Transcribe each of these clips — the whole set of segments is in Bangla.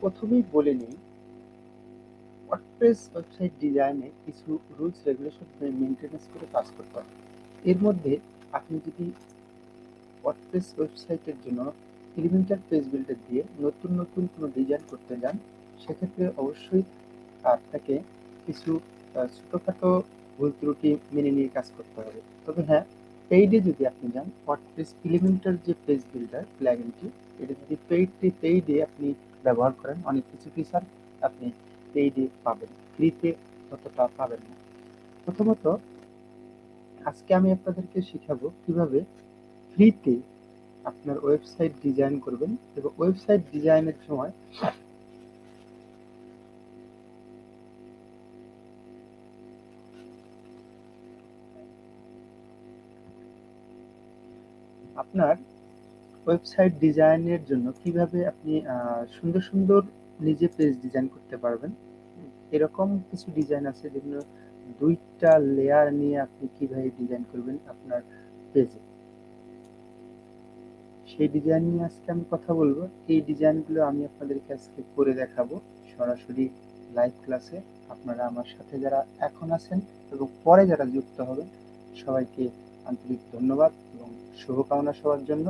প্রথমেই বলে নিই ওয়ার্ডপ্রেস ওয়েবসাইট ডিজাইনে কিছু রুলস রেগুলেশন মেনটেন্যান্স করে কাজ করতে হবে এর মধ্যে আপনি যদি ওয়ার্ডপ্রেস ওয়েবসাইটের জন্য এলিমেন্টার পেজ বিল্ডার দিয়ে নতুন নতুন কোনো ডিজাইন করতে যান, সেক্ষেত্রে অবশ্যই আপনাকে কিছু ছোটোখাটো ভুল ত্রুটি মেনে নিয়ে কাজ করতে হবে। তবে হ্যাঁ পেইডে যদি আপনি যান ওয়ার্ডপ্রেস এলিমেন্টার যে পেজ বিল্ডার প্ল্যাগিনটি এটা যদি পেইডটি পেইডে আপনি ব্যবহার করেন, অনেক কিছু ফিচার আপনি পেইডে পাবেন, ফ্রিতে ততটা পাবেন না। প্রথমত, আজকে আমি আপনাদেরকে শেখাবো কীভাবে ফ্রিতে আপনার ওয়েবসাইট ডিজাইন করবেন এবং ওয়েবসাইট ডিজাইনের সময় আপনার ওয়েবসাইট ডিজাইনের জন্য কীভাবে আপনি সুন্দর সুন্দর নিজে পেজ ডিজাইন করতে পারবেন? এরকম কিছু ডিজাইন আছে যেগুলো দুইটা লেয়ার নিয়ে আপনি কীভাবে ডিজাইন করবেন আপনার পেজে সেই ডিজাইন নিয়ে আজকে আমি কথা বলব। এই ডিজাইনগুলো আমি আপনাদেরকে আজকে করে দেখাবো। সরাসরি লাইভ ক্লাসে আপনারা আমার সাথে যারা এখন আছেন এবং পরে যারা যুক্ত হবেন, সবাইকে আন্তরিক ধন্যবাদ এবং শুভকামনা সবার জন্য।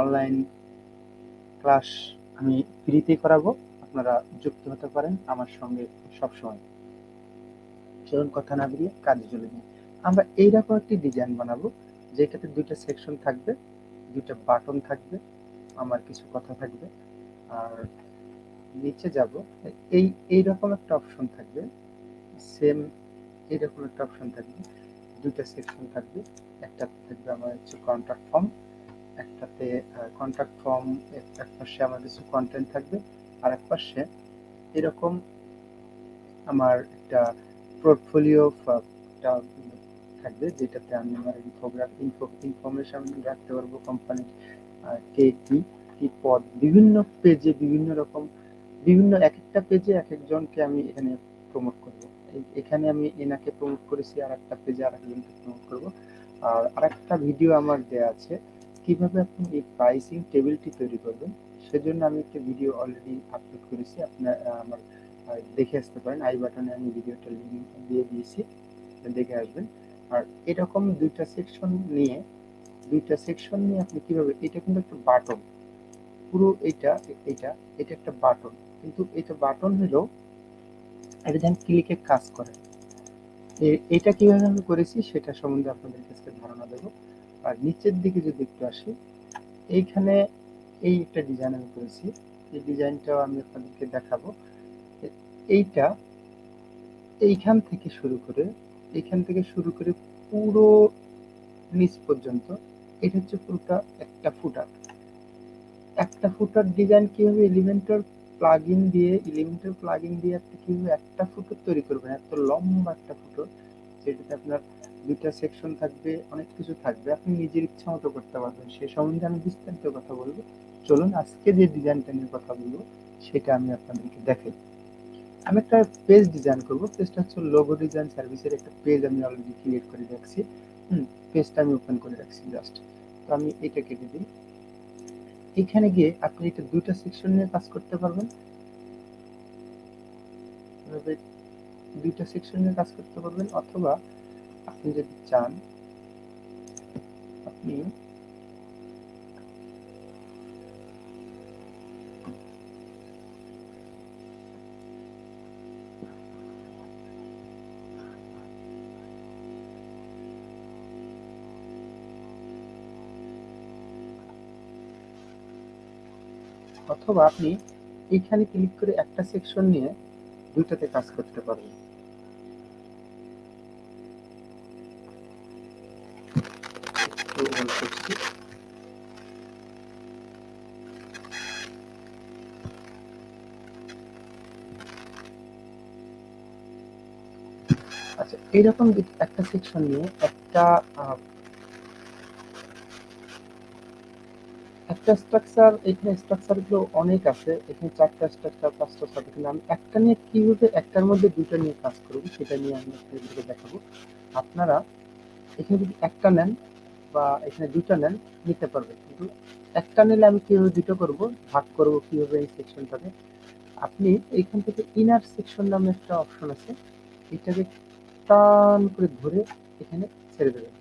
অনলাইন ক্লাস আমি ফ্রিতে করাবো। আপনারা যুক্ত হতে পারেন আমার সঙ্গে সবসময়। চলুন কথা না বেরিয়ে কাজে চলে যাই। আমরা এইরকম একটি ডিজাইন বানাবো, যেটাতে দুইটা সেকশন থাকবে, দুইটা বাটন থাকবে, আমার কিছু কথা থাকবে, আর নিচে যাব। এই, এইরকম একটা অপশন থাকবে সেম এইরকম একটা অপশন থাকবে, দুইটা সেকশন থাকবে, একটা থাকবে আমার হচ্ছে কন্ট্যাক্ট ফর্ম একটাতে কন্ট্যাক্ট ফর্ম এক পাশে আমার কিছু কন্টেন্ট থাকবে, আর এক পাশে এরকম আমার একটা পোর্টফোলিও থাকবে, যেটাতে আমি আমার ইনফোগ্রাফ ইনফো ইনফরমেশন রাখতে পারব কোম্পানির কে কি কি পদ, বিভিন্ন পেজে বিভিন্ন রকম, বিভিন্ন এক একটা পেজে এক একজনকে আমি এখানে প্রমোট করব। এখানে আমি এনাকে প্রমোট করেছি আর একটা পেজে আর একজনকে প্রমোট করব। আর আরেকটা ভিডিও আমার দেওয়া আছে কীভাবে আপনি এই প্রাইসিং টেবিলটি তৈরি করবেন, সেজন্য আমি একটা ভিডিও অলরেডি আপলোড করেছি। আপনার আমার দেখে আসতে পারেন। আই বাটনে আমি ভিডিওটা লিঙ্ক দিয়ে দিয়েছি, দেখে আসবেন। আর এরকম দুইটা সেকশন নিয়ে, দুইটা সেকশন নিয়ে আপনি কীভাবে, এটা কিন্তু একটা বাটন পুরো এটা এটা এটা একটা বাটন কিন্তু এটা বাটন হলো এটা যেন ক্লিকে কাজ করে। এটা কীভাবে আমি করেছি, সেটা সম্বন্ধে আপনাদের কাছে ধারণা দেবো। আর নিচের দিকে যদি একটু আসি, এইখানে এই একটা ডিজাইন আমি করেছি। এই ডিজাইনটাও আমি আপনাদেরকে দেখাবো। এইটা এইখান থেকে শুরু করে, এইখান থেকে শুরু করে পুরো নিচ পর্যন্ত, এটা হচ্ছে পুরোটা একটা ফুটার একটা ফুটার ডিজাইন কীভাবে এলিমেন্টার প্লাগ ইন দিয়ে এলিমেন্টার প্লাগ ইন দিয়ে আপনি কীভাবে একটা ফুটোর তৈরি করবেন, এত লম্বা একটা ফুটো যেটাতে আপনার দুইটা সেকশন থাকবে, অনেক কিছু থাকবে। আপনি নিজের ইচ্ছা মতো করতে পারবেন। সে সম্বন্ধে আমি বিস্তারিত কথা বলব। চলুন, আজকে যে ডিজাইনটা নিয়ে কথা বলব, সেটা আমি আপনাদেরকে দেখাই। আমি একটা পেজ ডিজাইন করব। পেজটা হচ্ছে লোগো ডিজাইন সার্ভিসের একটা পেজ আমি অলরেডি ক্রিয়েট করে রাখছি। হুম পেজটা আমি ওপেন করে রাখছি জাস্ট তো আমি এটা কেটে দিই। এখানে গিয়ে আপনি এটা দুইটা সেকশন নিয়ে কাজ করতে পারবেন। দুইটা সেকশন নিয়ে কাজ করতে পারবেন। অথবা আপনি যদি চান, আপনি অথবা আপনি এইখানে ক্লিক করে একটা সেকশন নিয়ে দুইটাতে কাজ করতে পারবেন আচ্ছা এইরকম একটা সেকশন নিয়ে একটা একটা স্ট্রাকচার এখানে স্ট্রাকচারগুলো অনেক আছে, এখানে চারটা স্ট্রাকচার পাঁচটা আমি একটা নিয়ে কীভাবে একটার মধ্যে দুটো নিয়ে কাজ করব, সেটা নিয়ে আমি আপনাদেরকে দেখাবো। আপনারা এখানে যদি একটা নেন বা এখানে দুটো নেন, নিতে পারবেন। কিন্তু একটা নিলে আমি কীভাবে দুটো করব, ভাগ করব কীভাবে এই সেকশনটাকে আপনি এইখান থেকে ইনার সেকশন নামে একটা অপশন আছে, এটাকে টান করে ধরে এখানে ছেড়ে দেবেন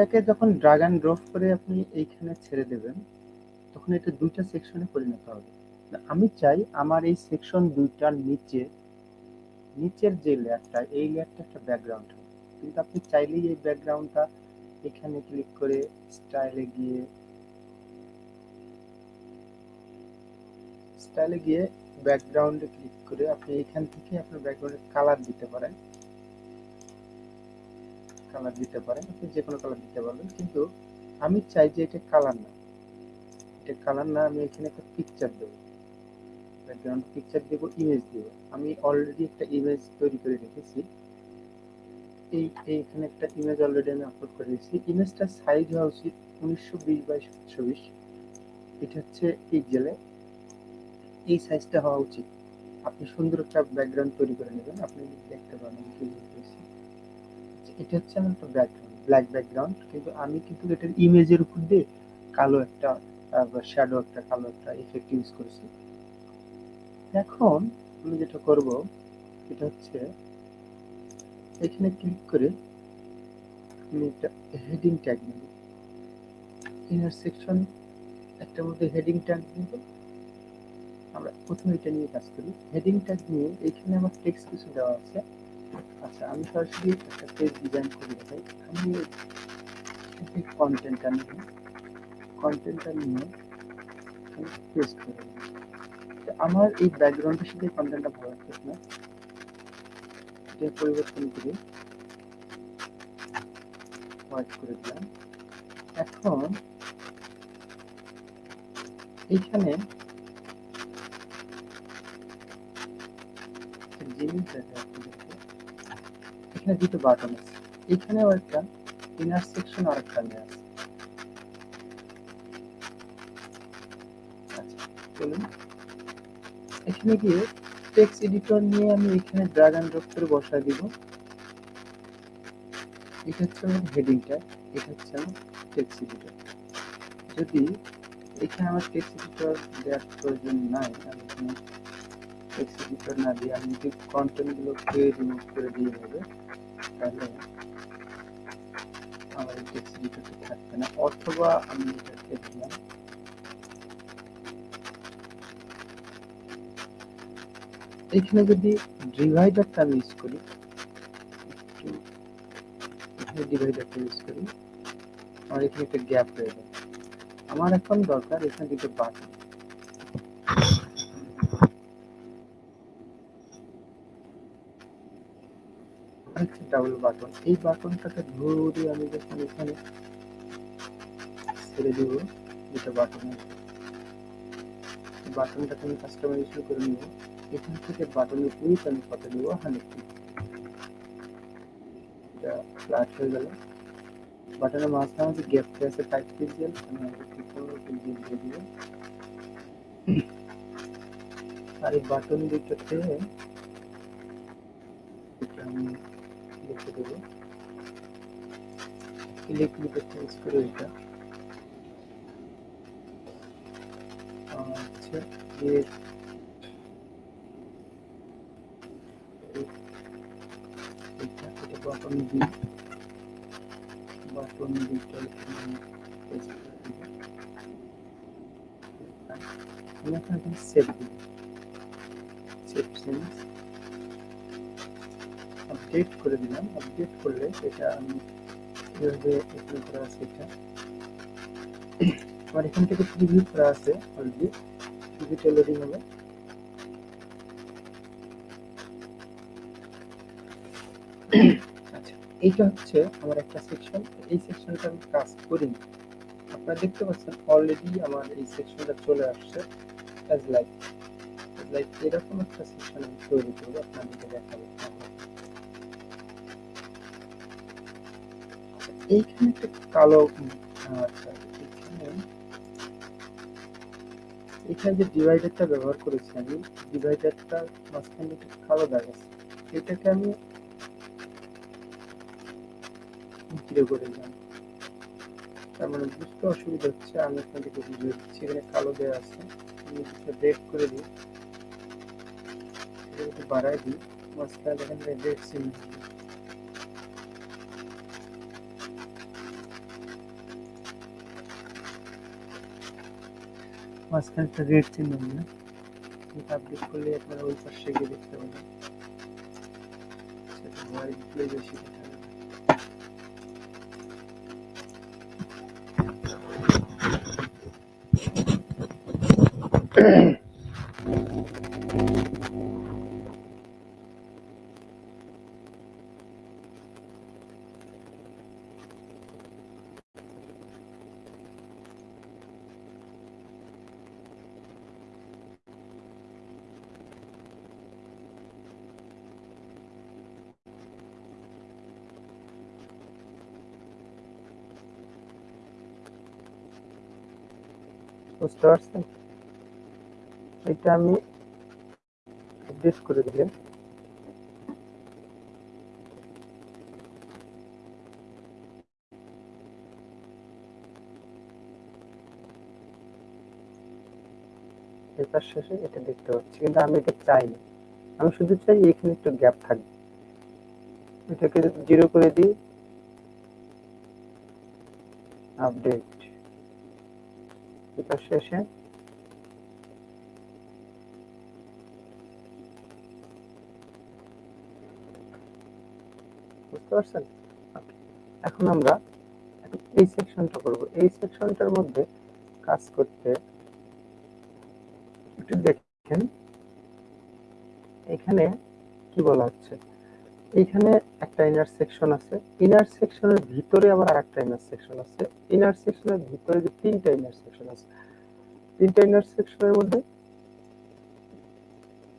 এটাকে যখন ড্রাগ অ্যান্ড ড্রপ করে আপনি এইখানে ছেড়ে দেবেন, তখন এটা দুইটা সেকশনে পরিণত হবে। আমি চাই আমার এই সেকশন দুইটার নিচে, নিচের যে লেয়ারটা, এই লেয়ারটা একটা ব্যাকগ্রাউন্ড কিন্তু আপনি চাইলেই এই ব্যাকগ্রাউন্ডটা এখানে ক্লিক করে স্টাইলে গিয়ে স্টাইলে গিয়ে ব্যাকগ্রাউন্ডে ক্লিক করে আপনি এখান থেকে আপনার ব্যাকগ্রাউন্ডে কালার দিতে পারেন। কালার দিতে পারেন, আপনি যে কোনো কালার দিতে পারবেন। কিন্তু আমি চাই যে এটা কালার না। এটা কালার না, আমি এখানে একটা পিকচার দেবো। ব্যাকগ্রাউন্ড পিকচার দেবো ইমেজ দেব। আমি অলরেডি একটা ইমেজ তৈরি করে রেখেছি। এই, এইখানে একটা ইমেজ অলরেডি আমি আপলোড করে রেখেছি। ইমেজটার সাইজ হওয়া উচিত উনিশশো বিশ বাই সাতশো বিশ। এটা হচ্ছে পিকজেলে এই সাইজটা হওয়া উচিত। আপনি সুন্দর একটা ব্যাকগ্রাউন্ড তৈরি করে নেবেন। আপনি দেখতে পারেন এটা হচ্ছে আমার একটা ব্যাকগ্রাউন্ড ব্ল্যাক ব্যাকগ্রাউন্ড কিন্তু আমি কিন্তু এটার ইমেজের উপর দিয়ে কালো একটা শ্যাডো একটা কালো একটা ইফেক্ট ইউজ করেছি। এখন আমি যেটা করব, এটা হচ্ছে এখানে ক্লিক করে আমি একটা হেডিং ট্যাগ নেব। ইনার সেকশন একটার মধ্যে হেডিং ট্যাগ নেব। আমরা প্রথমে এটা নিয়ে কাজ করি। হেডিং ট্যাগ নিয়ে এখানে আমার টেক্সট কিছু দেওয়া আছে। আচ্ছা আমি সরাসরি একটা পেজ ডিজাইন আমি কন্টেন্টটা কন্টেন্টটা নিয়ে পেস্ট করে। আমার এই ব্যাকগ্রাউন্ডের সাথে কন্টেন্টটা ভালো না। এটা পরিবর্তন করে হোয়াইট করে দিলাম। এখন এইখানে জিনিস দেখা এখানে দুটো বাটন আছে। এখানেও একটা ইনার সেকশন আর একটা আছে। আচ্ছা এখানে গিয়ে টেক্সট এডিটর নিয়ে আমি এখানে ড্রাগ অ্যান্ড ড্রপ করে বসায় দিব। এটা হচ্ছে আমার হেডিংটা এটা হচ্ছে আমার টেক্সট এডিটর যদি এখানে আমার টেক্সট এডিটর দেওয়ার প্রয়োজন নাই, আমি এখানে টেক্সট এডিটর না দিয়ে আমি যদি কন্টেন্টগুলোকে রিমুভ করে দিয়ে হবে তাহলে আমার থাকবে না, অথবা আমি এটাকে দিলাম এখানে যদি ডিভাইডারটা আমি ইউজ করি ডিভাইডারটা ইউজ করি, আমার এখানে একটা গ্যাপ রয়ে আমার এখন দরকার এখানে দুটো বাটন আরেকটা ডাবল বাটন এই বাটনটাকে ধরে আমি যখন এখানে ছেড়ে দিব, দুটো বাটন বাটনটাকে আমি কাস্টমাইজেশন করে নিব। এখান থেকে বাটনের উইথ আমি কত দিব হান্ড্রেড এটা ফ্ল্যাট হয়ে গেল। বাটনের মাঝখানে গ্যাপটা আছে ফাইভ পিক্সেল আমি আমাকে ঠিক করব পিক্সেল দিয়ে দিব। আর এই বাটন দুটোতে এটা আমি লিখে দেবো ক্লিক লিখে চেঞ্জ করে এটা আচ্ছা এর এটা এটা বাটন বি বাটন বিটা এখানে পেস্ট করে দিব আমি এখন এখানে সেভ দিব সেভ চেঞ্জ আপডেট করে দিলাম। আপডেট করলে এটা আমি কীভাবে এখানে করা আছে এটা? আমার এখান থেকে প্রিভিউ করা আছে অলরেডি প্রিভিউটা লোডিং হবে এইটা হচ্ছে আমার একটা সেকশন এই সেকশনটা আমি কাজ করিনি। আপনারা দেখতে পাচ্ছেন অলরেডি আমার এই সেকশনটা চলে আসছে অ্যাজ লাইক লাইক এরকম একটা সেকশন আমি তৈরি করব, আপনাদেরকে দেখাবো। এইখানে একটা কালো এখানে যে ডিভাইডারটা ব্যবহার করেছি আমি ডিভাইডারটা মাঝখানে একটা কালো দাগ এটাকে আমি করে দিলাম। তার মানে বুঝতে অসুবিধা হচ্ছে, আমি আপনাদেরকে বুঝিয়ে দিচ্ছি কালো দেওয়া আছে, আমি কিছুটা করে দিই। একটু বাড়াই দিই, মাঝখানে দেখেন রেড চিহ্ন মাঝখানে একটা রেড চিহ্ন না এটা আপডেট করলে আপনারা ওই পাশে গিয়ে দেখতে পাবেন। সেটা হোয়াইট দিলে বেশি দেখা যাবে। বুঝতে পারছেন? এটা আমি আপডেট করে দিলে শেষে এটা দেখতে পাচ্ছি, কিন্তু আমি এটা চাই না আমি শুধু চাই এখানে একটু গ্যাপ থাকবে এটাকে জিরো করে দিই। আপডেট পেপার শেষে। বুঝতে পারছেন? এখন আমরা এই সেকশনটা করব। এই সেকশনটার মধ্যে কাজ করতে একটু দেখেন। এখানে কি বলা হচ্ছে? এইখানে একটা ইনার সেকশন আছে। ইনার সেকশনের ভিতরে আবার আরেকটা ইনার সেকশন আছে। ইনার সেকশনের ভিতরে যে তিনটা ইনার সেকশন আছে, তিনটা ইনার সেকশনের মধ্যে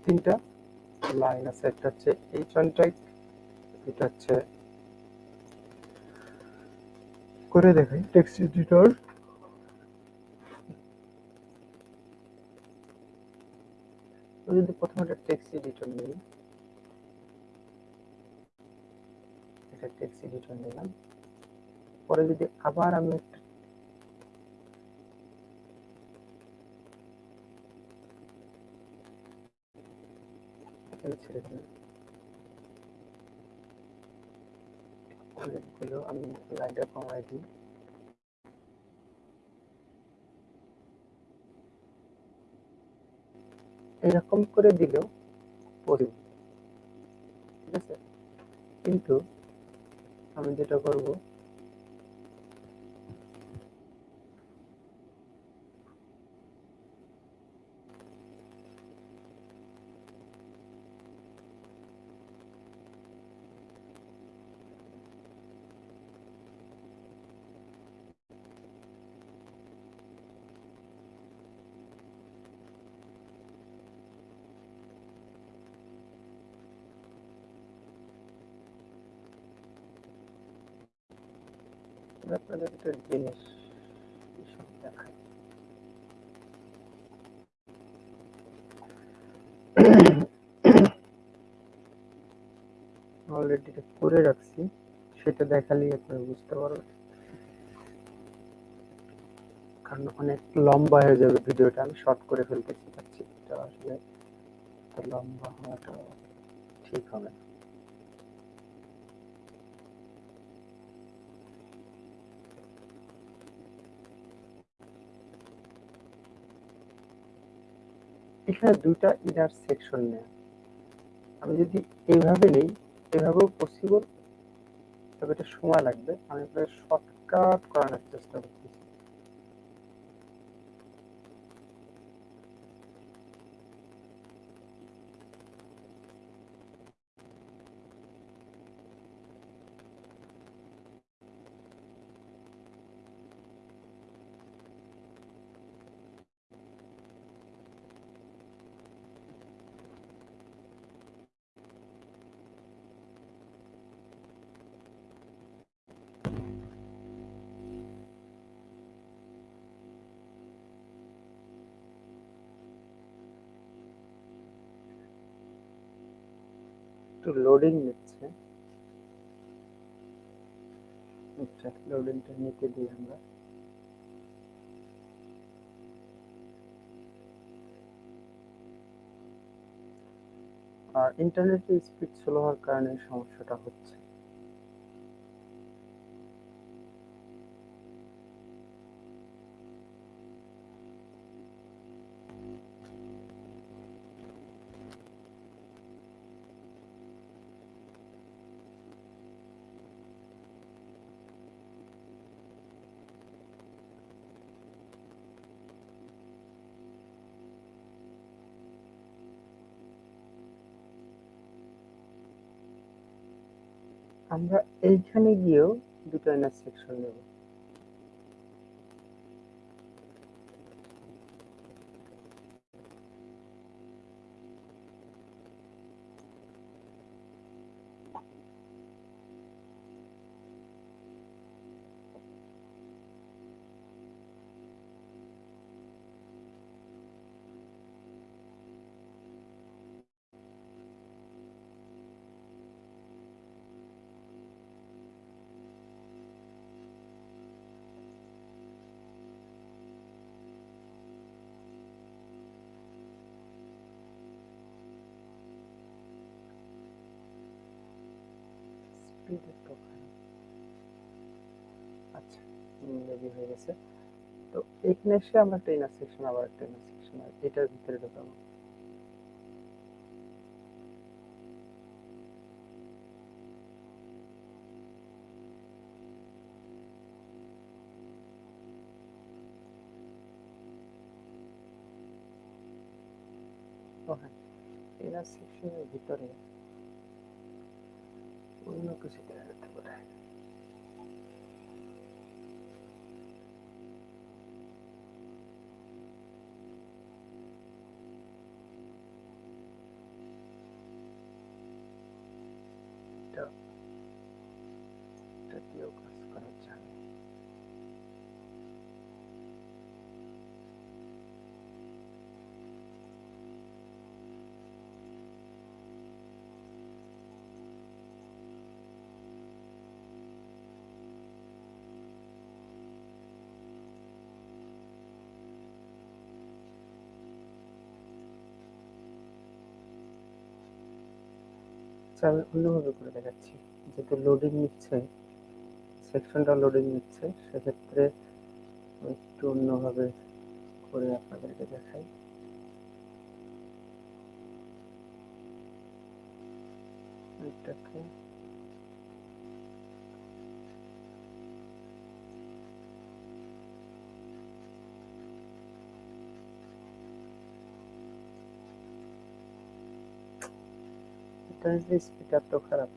তিনটা লাইন আছে। একটা হচ্ছে এইচ ওয়ান এটা হচ্ছে করে দেখাই টেক্সট এডিটর যদি প্রথমে একটা টেক্সট এডিটর নিই। এটা টেক্সট এডিটর নিলাম। পরে যদি আবার আমি একটা কমাই দিই। এরকম করে দিলেও পড়বে ঠিক আছে? কিন্তু আমি যেটা করব আপনাদের একটা জিনিস দেখাই অলরেডি করে রাখছি। সেটা দেখালেই আপনারা বুঝতে পারবেন। কারণ অনেক লম্বা হয়ে যাবে ভিডিওটা। আমি শর্ট করে ফেলতে চাচ্ছি এটা আসলে লম্বা হওয়াটা ঠিক হবে না। এখানে দুইটা ইনার সেকশন নেয়। আমি যদি এইভাবে নেই, এভাবেও পসিবল তবে এটা সময় লাগবে। আমি প্রায় শর্টকাট করানোর চেষ্টা করতেছি। একটু লোডিং নিচ্ছে। আচ্ছা লোডিংটা নিতে দিই আমরা। আর ইন্টারনেটের স্পিড স্লো হওয়ার কারণে সমস্যাটা হচ্ছে। আমরা এইখানে গিয়েও দুটো এনার সেকশন নেব স্পিড একটু খারাপ আচ্ছা রেডি হয়ে গেছে তো এখানে এসে আমরা একটা ইনার সেকশন আবার একটা ইনার সেকশন এটার ভিতরে ঢোকাবো। ইনার সেকশনের ভিতরে অন্য কিছু দেওয়া যেতে পারে এটা এটা দিয়েও কাজ করা যায় আচ্ছা আমি অন্যভাবে করে দেখাচ্ছি। যেহেতু লোডিং নিচ্ছে সেকশনটা লোডিং নিচ্ছে, সেক্ষেত্রে একটু অন্যভাবে করে আপনাদেরকে দেখাই। এটাকে ইন্টারনেটের স্পিড এত খারাপ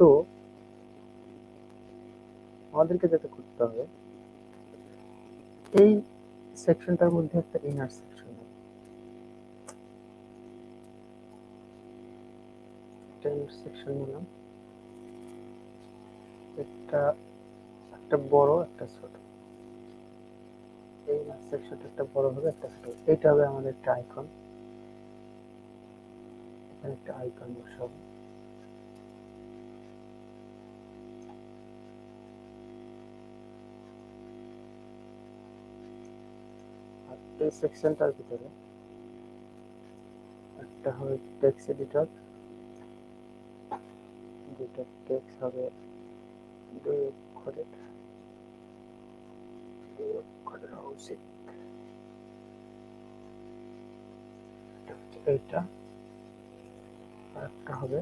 তো আমাদেরকে যেটা করতে হবে, এই সেকশনটার মধ্যে একটা ইনার সেকশন সেকশন নিলাম। একটা একটা বড়, একটা ছোট। এই ইনার সেকশনটা একটা বড় হবে, একটা ছোট। এটা হবে আমাদের একটা আইকন এখানে একটা আইকন বসাবো। সেকশনটার ভিতরে, একটা হবে টেক্সট এডিটর দুটো টেক্সট হবে দুই অক্ষরের দুই অক্ষরের উচিত এইটা, আর একটা হবে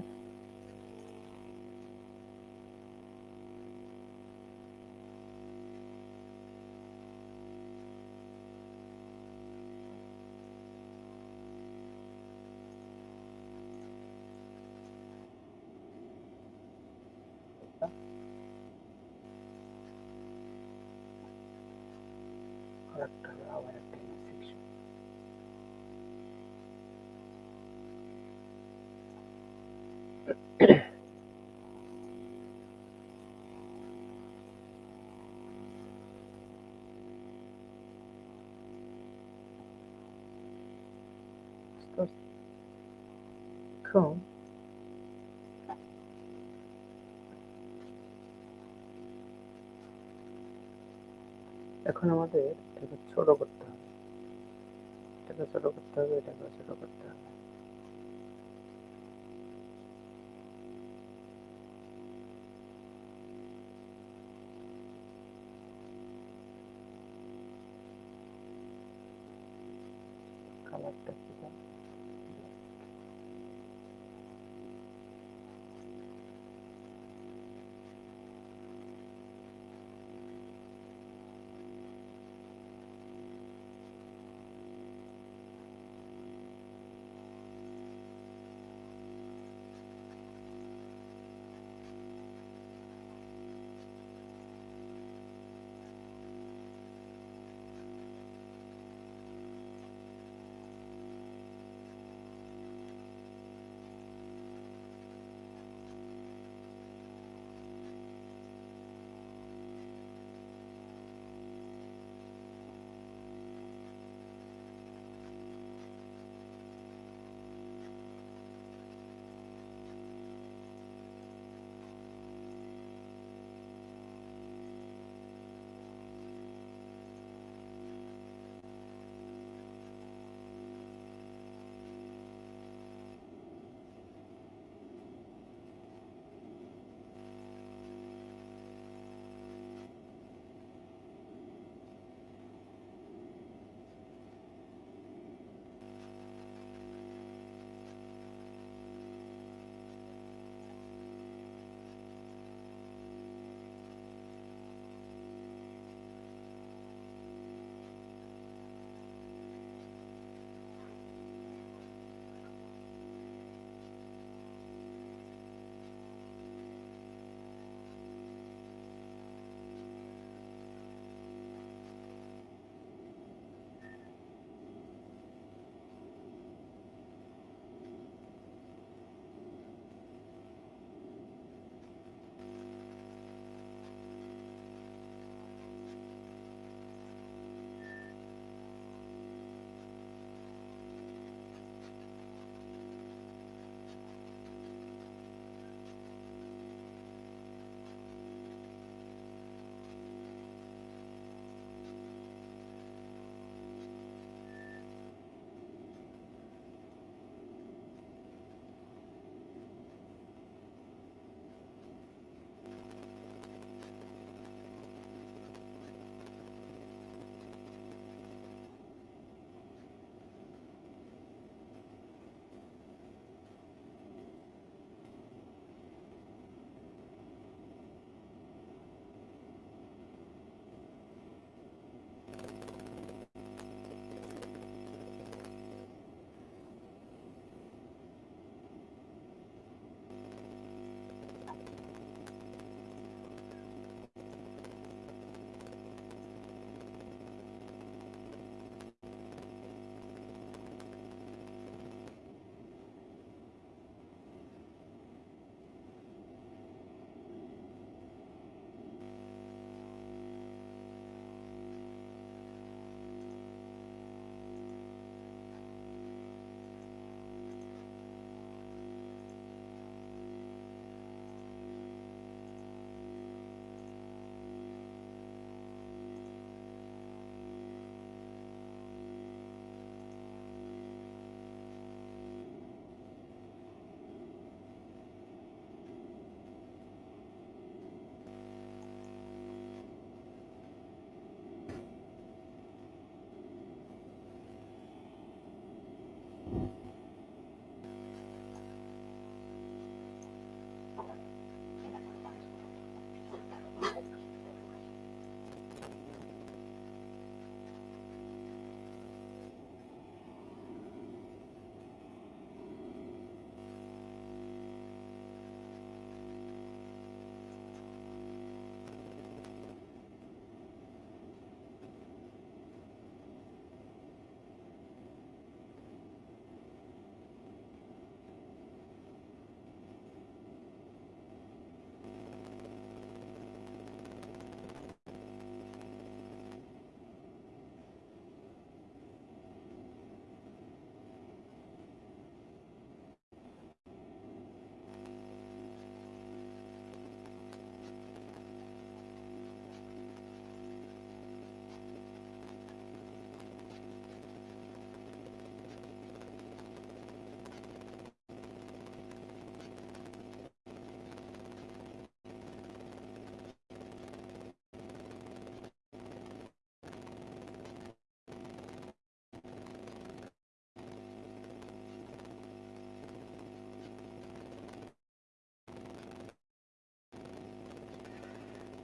এটা। আর একটা হবে আবার একটা সেকশন এখন এখন আমাদের এটাকে ছোট করতে হবে এটাকে ছোট করতে হবে এটাকে ছোট করতে হবে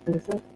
ঠিক আছে আমরা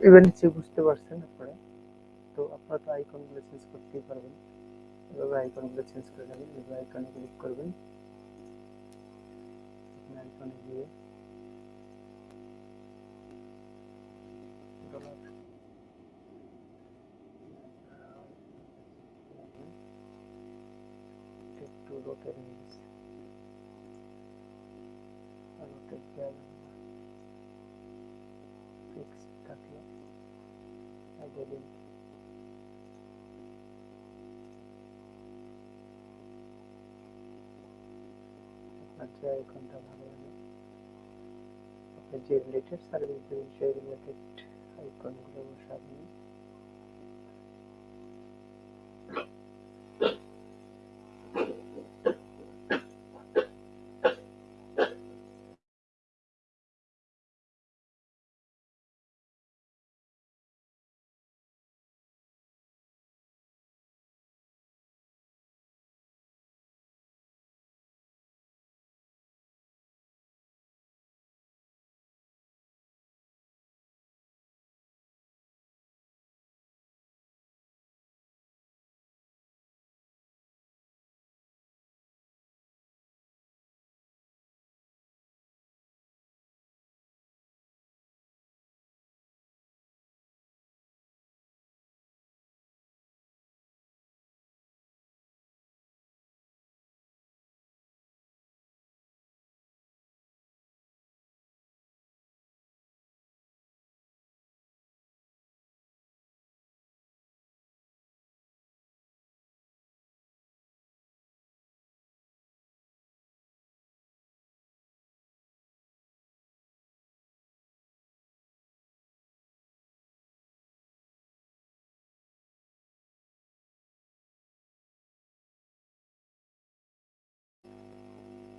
এবার নিচে বুঝতে পারছেন আপনারা তো আপনারা তো আইকনগুলো চেঞ্জ করতেই পারবেন এভাবে আইকনগুলো চেঞ্জ করে নেবেন এভাবে আইকনে ক্লিক করবেন এখানে আইকনে গিয়ে ডলার একটু রোটেট হয়ে গেছে রোটেট দেওয়া যাবে না আচ্ছা থাকলে আপনার যে ভালো লাগে আপনি যে রিলেটেড সার্ভিস দেবেন সেই রিলেটেড আইকনগুলো বসাবেন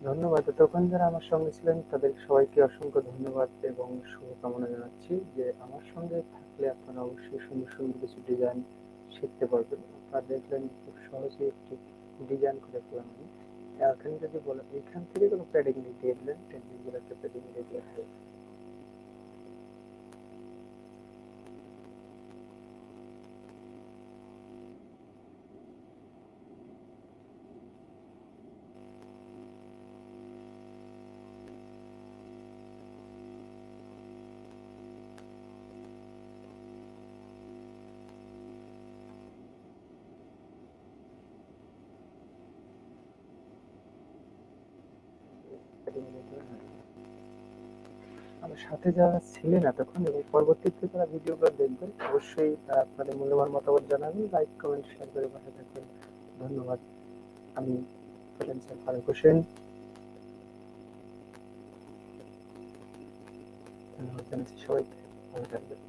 ধন্যবাদ। তখন যারা আমার সঙ্গে ছিলেন তাদের সবাইকে অসংখ্য ধন্যবাদ এবং শুভকামনা জানাচ্ছি যে আমার সঙ্গে থাকলে আপনারা অবশ্যই সুন্দর সুন্দর কিছু ডিজাইন শিখতে পারবেন। আপনারা দেখলেন খুব সহজে একটি ডিজাইন করে ফেলাম এখানে যদি বলেন এখান থেকে কোনো প্যাডিং দিয়ে দিলেন? একটা প্যাডিং দিয়ে দেওয়া আমার সাথে যারা ছিলেন এতক্ষণ এবং পরবর্তীতে যারা ভিডিওগুলো দেখবেন, অবশ্যই আপনাদের মূল্যবান মতামত জানাবেন লাইক কমেন্ট শেয়ার করে পাশে থাকবেন। ধন্যবাদ। আমি ফারুক হোসেন। সবাইকে। ভালো থাকবেন।